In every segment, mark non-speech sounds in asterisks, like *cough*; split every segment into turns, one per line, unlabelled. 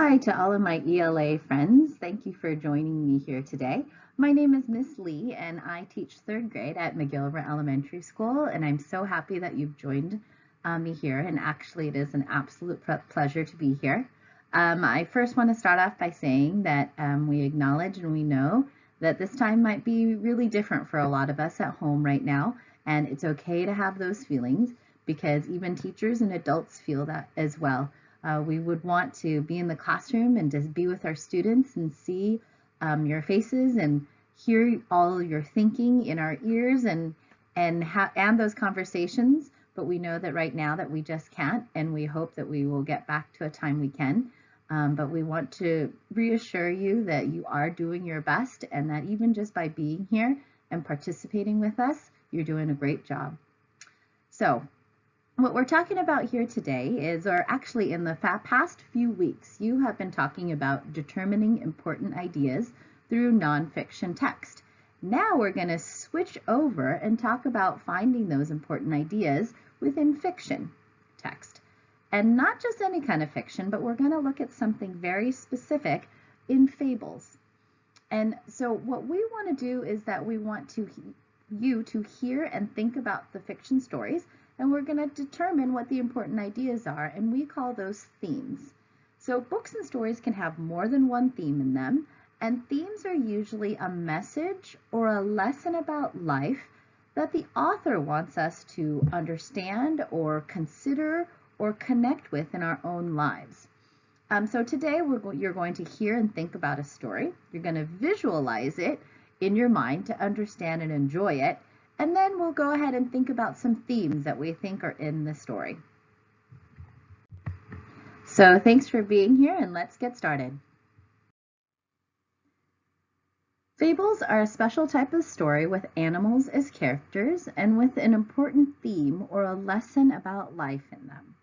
Hi to all of my ELA friends. Thank you for joining me here today. My name is Miss Lee and I teach third grade at McGillivray Elementary School and I'm so happy that you've joined uh, me here and actually it is an absolute pleasure to be here. Um, I first want to start off by saying that um, we acknowledge and we know that this time might be really different for a lot of us at home right now and it's okay to have those feelings because even teachers and adults feel that as well. Uh, we would want to be in the classroom and just be with our students and see um, your faces and hear all your thinking in our ears and and and those conversations. But we know that right now that we just can't, and we hope that we will get back to a time we can. Um, but we want to reassure you that you are doing your best and that even just by being here and participating with us, you're doing a great job. So what we're talking about here today is, or actually in the past few weeks, you have been talking about determining important ideas through nonfiction text. Now we're going to switch over and talk about finding those important ideas within fiction text. And not just any kind of fiction, but we're going to look at something very specific in fables. And so what we want to do is that we want to you to hear and think about the fiction stories and we're going to determine what the important ideas are, and we call those themes. So books and stories can have more than one theme in them, and themes are usually a message or a lesson about life that the author wants us to understand or consider or connect with in our own lives. Um, so today go you're going to hear and think about a story. You're going to visualize it in your mind to understand and enjoy it. And then we'll go ahead and think about some themes that we think are in the story. So thanks for being here and let's get started. Fables are a special type of story with animals as characters and with an important theme or a lesson about life in them.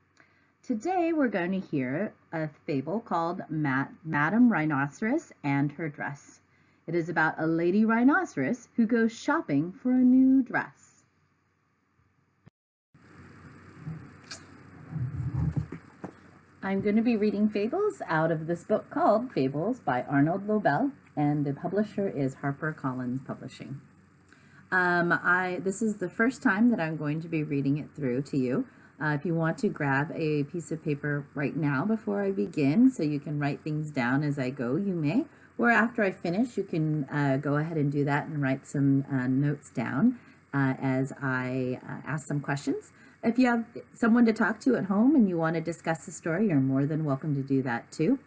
Today we're going to hear a fable called Madame Rhinoceros and Her Dress. It is about a lady rhinoceros who goes shopping for a new dress. I'm going to be reading fables out of this book called Fables by Arnold Lobel, and the publisher is HarperCollins Publishing. Um, I, this is the first time that I'm going to be reading it through to you. Uh, if you want to grab a piece of paper right now before I begin so you can write things down as I go, you may or after I finish, you can uh, go ahead and do that and write some uh, notes down uh, as I uh, ask some questions. If you have someone to talk to at home and you want to discuss the story, you're more than welcome to do that too.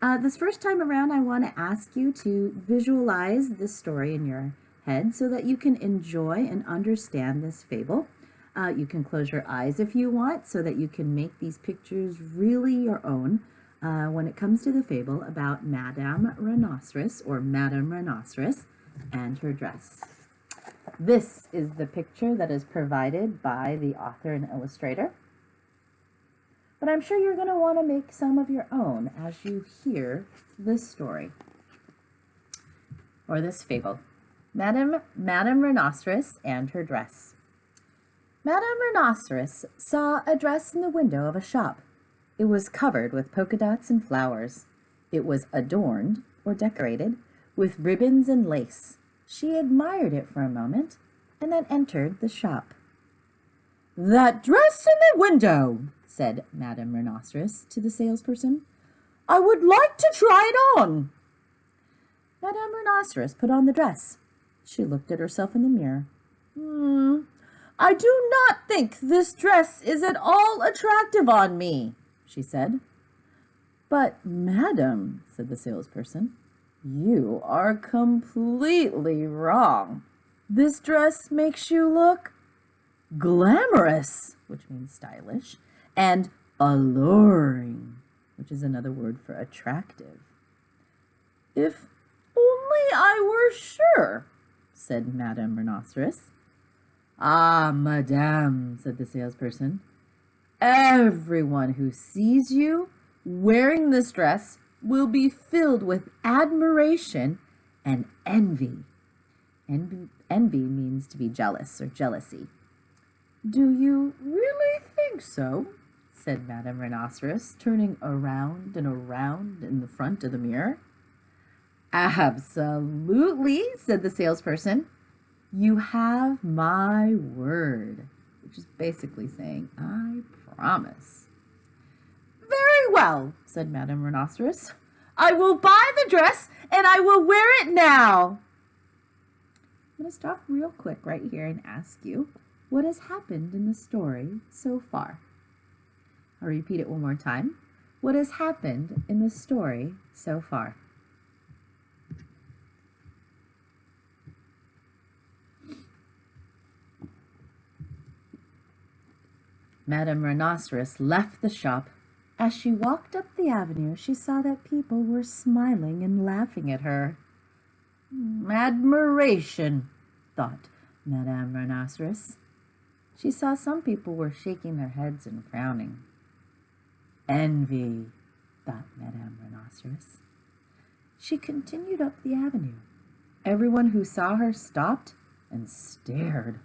Uh, this first time around, I want to ask you to visualize this story in your head so that you can enjoy and understand this fable. Uh, you can close your eyes if you want so that you can make these pictures really your own uh, when it comes to the fable about Madame Rhinoceros or Madame Rhinoceros and her dress. This is the picture that is provided by the author and illustrator. But I'm sure you're going to want to make some of your own as you hear this story or this fable. Madame, Madame Rhinoceros and her dress. Madame Rhinoceros saw a dress in the window of a shop. It was covered with polka dots and flowers. It was adorned, or decorated, with ribbons and lace. She admired it for a moment, and then entered the shop. That dress in the window, said Madame Rhinoceros to the salesperson. I would like to try it on. Madame Rhinoceros put on the dress. She looked at herself in the mirror. Hmm, I do not think this dress is at all attractive on me, she said. But, madam, said the salesperson, you are completely wrong. This dress makes you look glamorous, which means stylish, and alluring, which is another word for attractive. If only I were sure, said Madame Rhinoceros. Ah, madame, said the salesperson, Everyone who sees you wearing this dress will be filled with admiration and envy. Envy, envy means to be jealous or jealousy. Do you really think so? said Madame Rhinoceros, turning around and around in the front of the mirror. Absolutely, said the salesperson. You have my word, which is basically saying, I promise. Very well, said Madame Rhinoceros. I will buy the dress and I will wear it now. I'm going to stop real quick right here and ask you, what has happened in the story so far? I'll repeat it one more time. What has happened in the story so far? Madame Rhinoceros left the shop. As she walked up the avenue, she saw that people were smiling and laughing at her. Admiration, thought Madame Rhinoceros. She saw some people were shaking their heads and frowning. Envy, thought Madame Rhinoceros. She continued up the avenue. Everyone who saw her stopped and stared.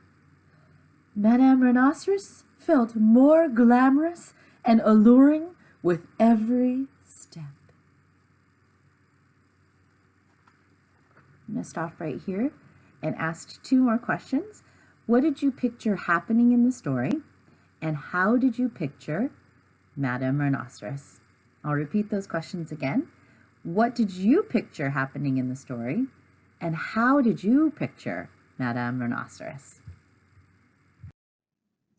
Madame Rhinoceros felt more glamorous and alluring with every step. I'm going to stop right here and ask two more questions. What did you picture happening in the story? And how did you picture Madame Rhinoceros? I'll repeat those questions again. What did you picture happening in the story? And how did you picture Madame Rhinoceros?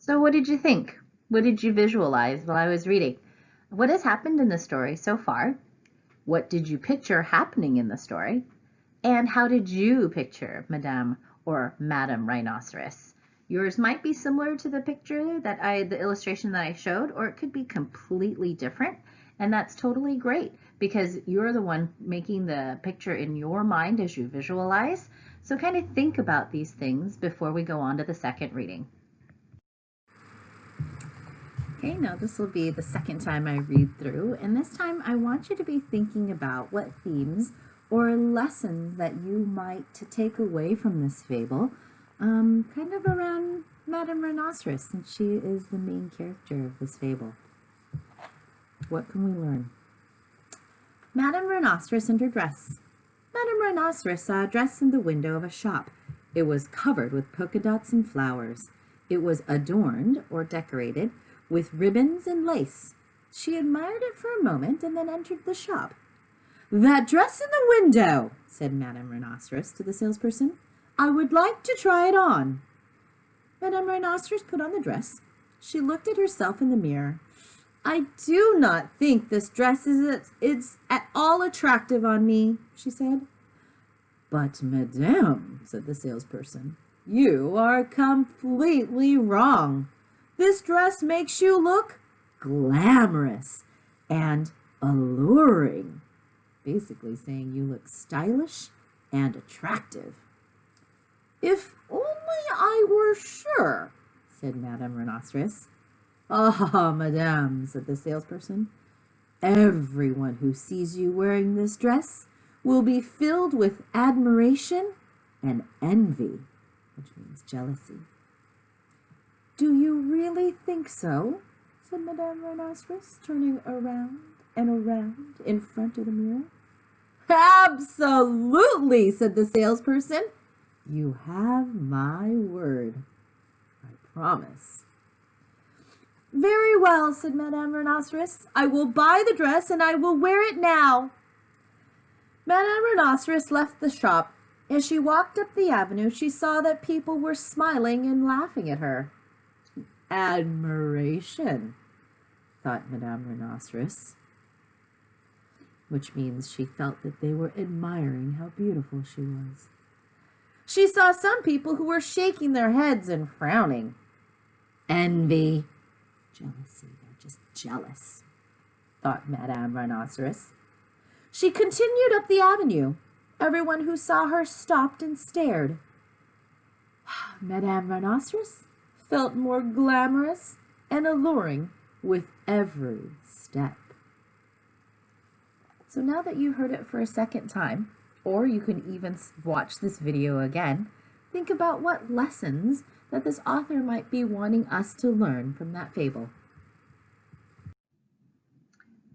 So what did you think? What did you visualize while I was reading? What has happened in the story so far? What did you picture happening in the story? And how did you picture Madame or Madame Rhinoceros? Yours might be similar to the picture that I, the illustration that I showed, or it could be completely different. And that's totally great because you're the one making the picture in your mind as you visualize. So kind of think about these things before we go on to the second reading. Okay, now this will be the second time I read through, and this time I want you to be thinking about what themes or lessons that you might take away from this fable, um, kind of around Madame Rhinoceros, since she is the main character of this fable. What can we learn? Madame Rhinoceros and her dress. Madame Rhinoceros saw a dress in the window of a shop. It was covered with polka dots and flowers. It was adorned or decorated with ribbons and lace. She admired it for a moment and then entered the shop. That dress in the window, said Madame Rhinoceros to the salesperson. I would like to try it on. Madame Rhinoceros put on the dress. She looked at herself in the mirror. I do not think this dress is, is at all attractive on me, she said. But, madame, said the salesperson, you are completely wrong. This dress makes you look glamorous and alluring. Basically saying you look stylish and attractive. If only I were sure, said Madame Rhinoceros. Ah, madame, said the salesperson. Everyone who sees you wearing this dress will be filled with admiration and envy, which means jealousy. Do you really think so? said Madame Rhinoceros, turning around and around in front of the mirror. Absolutely, said the salesperson. You have my word. I promise. Very well, said Madame Rhinoceros. I will buy the dress and I will wear it now. Madame Rhinoceros left the shop. As she walked up the avenue, she saw that people were smiling and laughing at her admiration, thought Madame Rhinoceros, which means she felt that they were admiring how beautiful she was. She saw some people who were shaking their heads and frowning. Envy, jealousy, they're just jealous, thought Madame Rhinoceros. She continued up the avenue. Everyone who saw her stopped and stared. *sighs* Madame Rhinoceros felt more glamorous and alluring with every step. So now that you heard it for a second time, or you can even watch this video again, think about what lessons that this author might be wanting us to learn from that fable.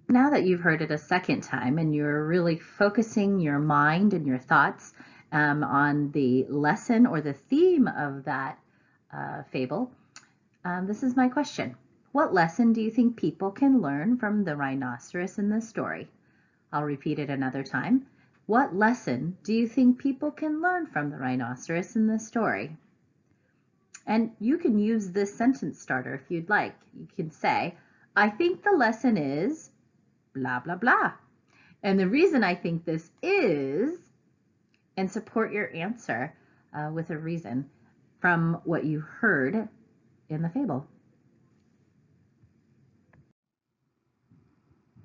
now that you've heard it a second time and you're really focusing your mind and your thoughts um, on the lesson or the theme of that uh, fable, um, this is my question. What lesson do you think people can learn from the rhinoceros in this story? I'll repeat it another time. What lesson do you think people can learn from the rhinoceros in this story? And you can use this sentence starter if you'd like. You can say, I think the lesson is blah, blah, blah. And the reason I think this is, and support your answer uh, with a reason from what you heard in the fable.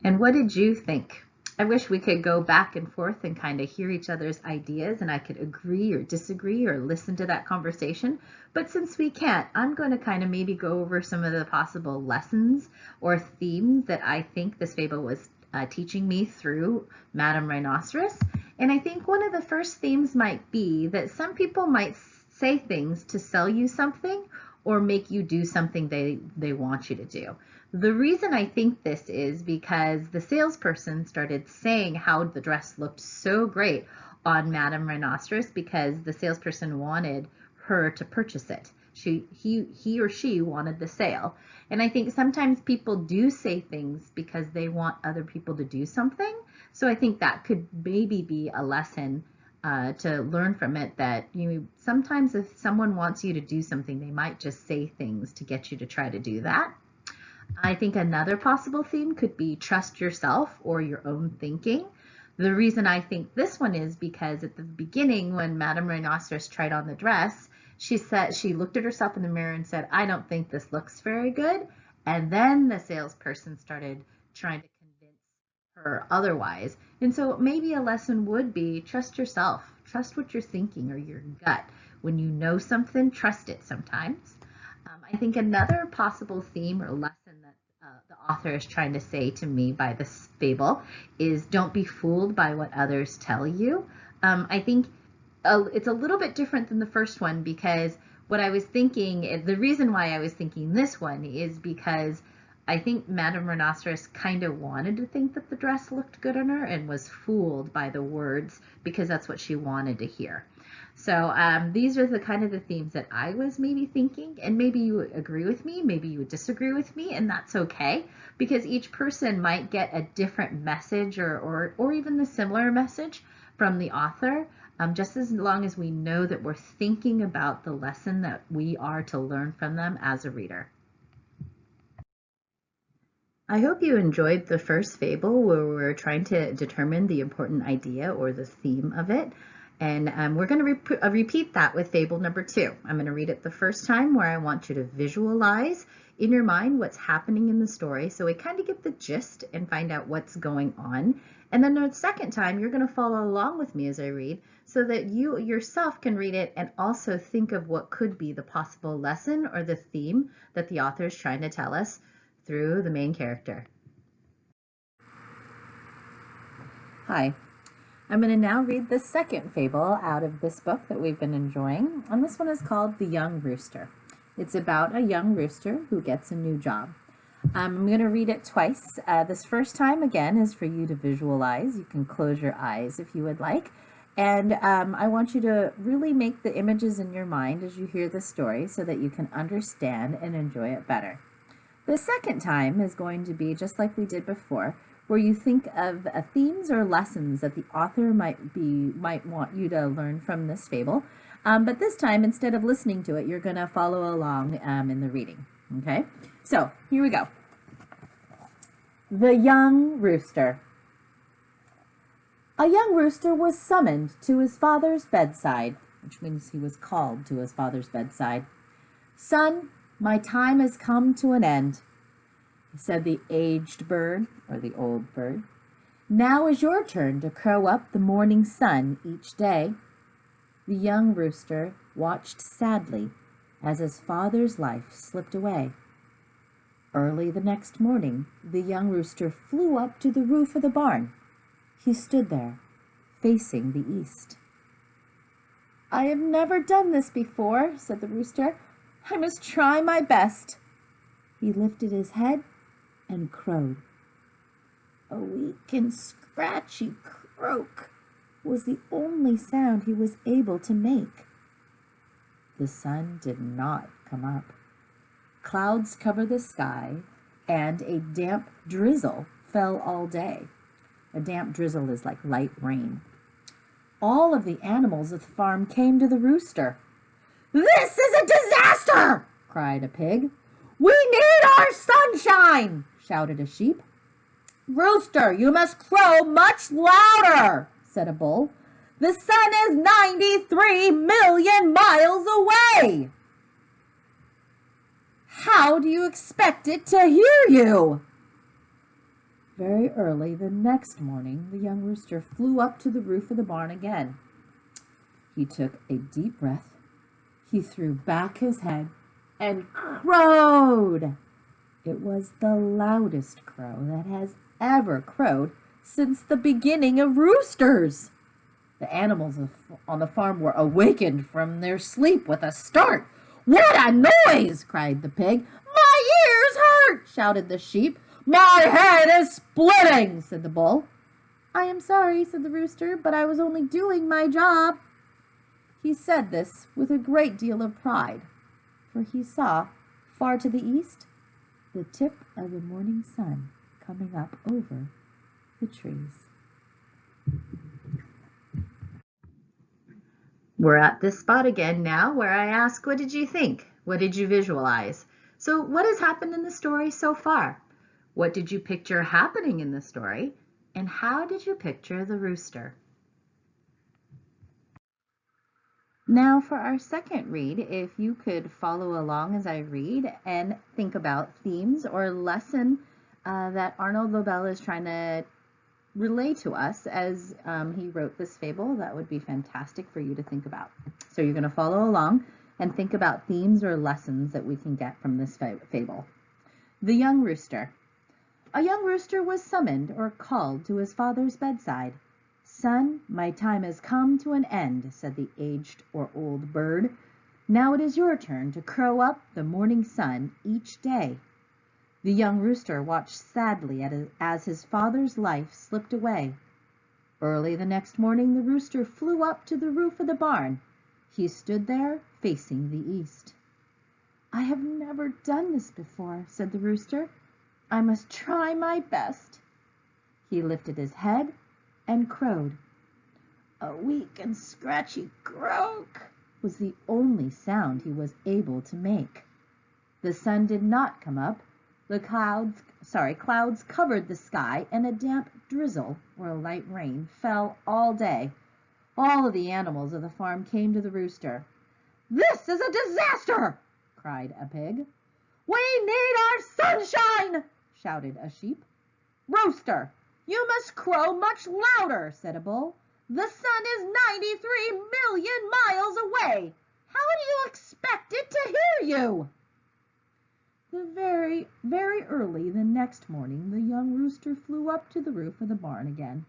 And what did you think? I wish we could go back and forth and kind of hear each other's ideas and I could agree or disagree or listen to that conversation. But since we can't, I'm going to kind of maybe go over some of the possible lessons or themes that I think this fable was uh, teaching me through Madame Rhinoceros. And I think one of the first themes might be that some people might say things to sell you something or make you do something they, they want you to do. The reason I think this is because the salesperson started saying how the dress looked so great on Madame Rhinoceros because the salesperson wanted her to purchase it. She, he, he or she wanted the sale. And I think sometimes people do say things because they want other people to do something. So I think that could maybe be a lesson uh, to learn from it that you sometimes if someone wants you to do something, they might just say things to get you to try to do that. I think another possible theme could be trust yourself or your own thinking. The reason I think this one is because at the beginning when Madame Rhinoceros tried on the dress, she said she looked at herself in the mirror and said, I don't think this looks very good. And then the salesperson started trying to her otherwise. And so maybe a lesson would be trust yourself, trust what you're thinking or your gut. When you know something, trust it sometimes. Um, I think another possible theme or lesson that the author is trying to say to me by this fable is don't be fooled by what others tell you. Um, I think uh, it's a little bit different than the first one because what I was thinking, the reason why I was thinking this one is because I think Madame Rhinoceros kind of wanted to think that the dress looked good on her and was fooled by the words because that's what she wanted to hear. So um, these are the kind of the themes that I was maybe thinking, and maybe you agree with me, maybe you would disagree with me, and that's okay because each person might get a different message or, or, or even the similar message from the author. Um, just as long as we know that we're thinking about the lesson that we are to learn from them as a reader. I hope you enjoyed the first fable where we're trying to determine the important idea or the theme of it. And um, we're going to uh, repeat that with fable number two. I'm going to read it the first time where I want you to visualize in your mind what's happening in the story so we kind of get the gist and find out what's going on. And then the second time, you're going to follow along with me as I read so that you yourself can read it and also think of what could be the possible lesson or the theme that the author is trying to tell us through the main character. Hi, I'm going to now read the second fable out of this book that we've been enjoying, and this one is called The Young Rooster. It's about a young rooster who gets a new job. Um, I'm going to read it twice. Uh, this first time, again, is for you to visualize. You can close your eyes if you would like. And um, I want you to really make the images in your mind as you hear the story so that you can understand and enjoy it better. The second time is going to be just like we did before where you think of uh, themes or lessons that the author might be might want you to learn from this fable. Um, but this time, instead of listening to it, you're going to follow along um, in the reading. Okay, so here we go. The Young Rooster. A young rooster was summoned to his father's bedside, which means he was called to his father's bedside. Son, my time has come to an end said the aged bird, or the old bird. Now is your turn to crow up the morning sun each day. The young rooster watched sadly as his father's life slipped away. Early the next morning, the young rooster flew up to the roof of the barn. He stood there, facing the east. I have never done this before, said the rooster. I must try my best. He lifted his head and crowed. A weak and scratchy croak was the only sound he was able to make. The sun did not come up. Clouds covered the sky, and a damp drizzle fell all day. A damp drizzle is like light rain. All of the animals at the farm came to the rooster. This is a disaster, cried a pig. We need our sunshine, shouted a sheep. Rooster, you must crow much louder, said a bull. The sun is 93 million miles away. How do you expect it to hear you? Very early the next morning, the young rooster flew up to the roof of the barn again. He took a deep breath. He threw back his head and crowed. It was the loudest crow that has ever crowed since the beginning of roosters. The animals on the farm were awakened from their sleep with a start. What a noise! cried the pig. My ears hurt! shouted the sheep. My head is splitting, said the bull. I am sorry, said the rooster, but I was only doing my job. He said this with a great deal of pride, for he saw, far to the east, the tip of the morning sun coming up over the trees. We're at this spot again now where I ask, what did you think? What did you visualize? So what has happened in the story so far? What did you picture happening in the story? And how did you picture the rooster? Now for our second read, if you could follow along as I read and think about themes or lesson uh, that Arnold Lobel is trying to relay to us as um, he wrote this fable, that would be fantastic for you to think about. So you're going to follow along and think about themes or lessons that we can get from this fable. The Young Rooster. A young rooster was summoned or called to his father's bedside. Son, my time has come to an end, said the aged or old bird. Now it is your turn to crow up the morning sun each day. The young rooster watched sadly as his father's life slipped away. Early the next morning the rooster flew up to the roof of the barn. He stood there facing the east. I have never done this before, said the rooster. I must try my best. He lifted his head and crowed. A weak and scratchy croak was the only sound he was able to make. The sun did not come up. The clouds, sorry, clouds covered the sky and a damp drizzle or a light rain fell all day. All of the animals of the farm came to the rooster. This is a disaster, cried a pig. We need our sunshine, shouted a sheep. Rooster, you must crow much louder, said a bull. The sun is 93 million miles away. How do you expect it to hear you? The very, very early the next morning, the young rooster flew up to the roof of the barn again.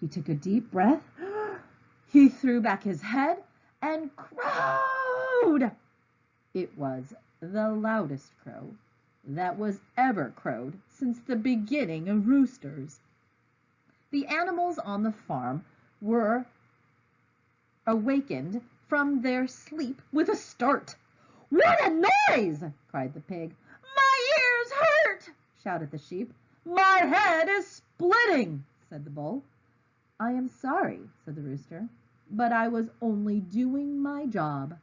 He took a deep breath. *gasps* He threw back his head and crowed. It was the loudest crow that was ever crowed since the beginning of roosters. The animals on the farm were awakened from their sleep with a start. What a noise! cried the pig. My ears hurt! shouted the sheep. My head is splitting, said the bull. I am sorry, said the rooster, but I was only doing my job.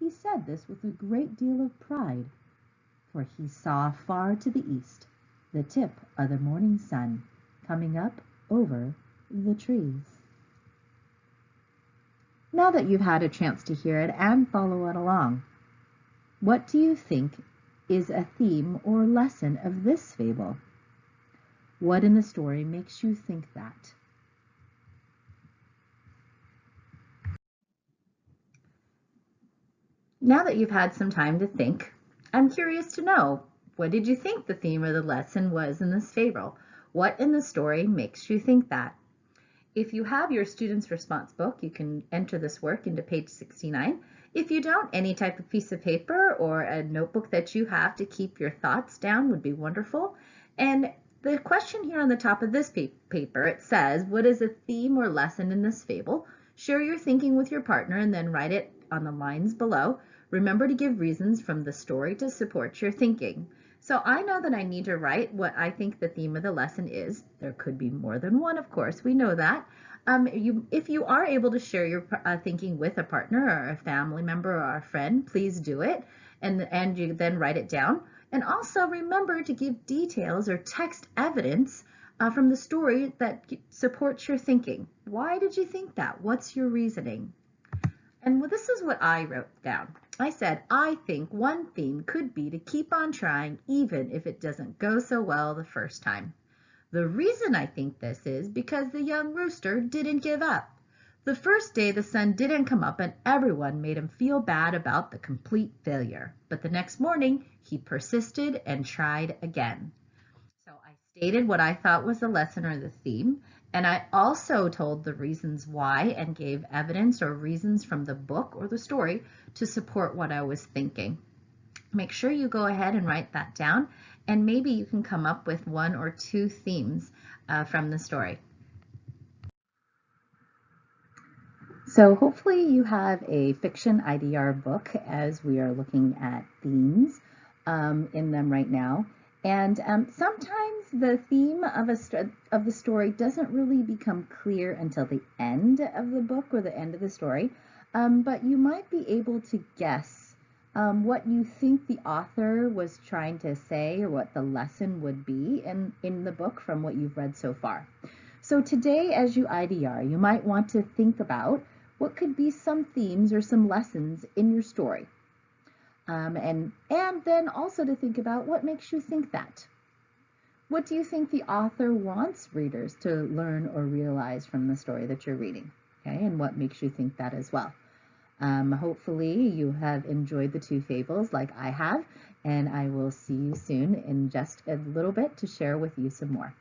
He said this with a great deal of pride for he saw far to the east the tip of the morning sun coming up over the trees. Now that you've had a chance to hear it and follow it along, what do you think is a theme or lesson of this fable? What in the story makes you think that? Now that you've had some time to think, I'm curious to know, what did you think the theme or the lesson was in this fable? What in the story makes you think that? If you have your student's response book, you can enter this work into page 69. If you don't, any type of piece of paper or a notebook that you have to keep your thoughts down would be wonderful. And The question here on the top of this paper, it says, what is a theme or lesson in this fable? Share your thinking with your partner and then write it on the lines below. Remember to give reasons from the story to support your thinking. So I know that I need to write what I think the theme of the lesson is. There could be more than one, of course, we know that. Um, you, if you are able to share your uh, thinking with a partner or a family member or a friend, please do it. And, and you then write it down. And also remember to give details or text evidence uh, from the story that supports your thinking. Why did you think that? What's your reasoning? And well, this is what I wrote down. I said, I think one theme could be to keep on trying even if it doesn't go so well the first time. The reason I think this is because the young rooster didn't give up. The first day the sun didn't come up and everyone made him feel bad about the complete failure. But the next morning he persisted and tried again. So I stated what I thought was the lesson or the theme and I also told the reasons why and gave evidence or reasons from the book or the story to support what I was thinking. Make sure you go ahead and write that down and maybe you can come up with one or two themes uh, from the story. So hopefully you have a fiction IDR book as we are looking at themes um, in them right now. And um, sometimes the theme of, a of the story doesn't really become clear until the end of the book or the end of the story, um, but you might be able to guess um, what you think the author was trying to say or what the lesson would be in, in the book from what you've read so far. So today, as you IDR, you might want to think about what could be some themes or some lessons in your story. Um, and, and then also to think about what makes you think that. What do you think the author wants readers to learn or realize from the story that you're reading? Okay, and what makes you think that as well? Um, hopefully you have enjoyed the two fables like I have, and I will see you soon in just a little bit to share with you some more.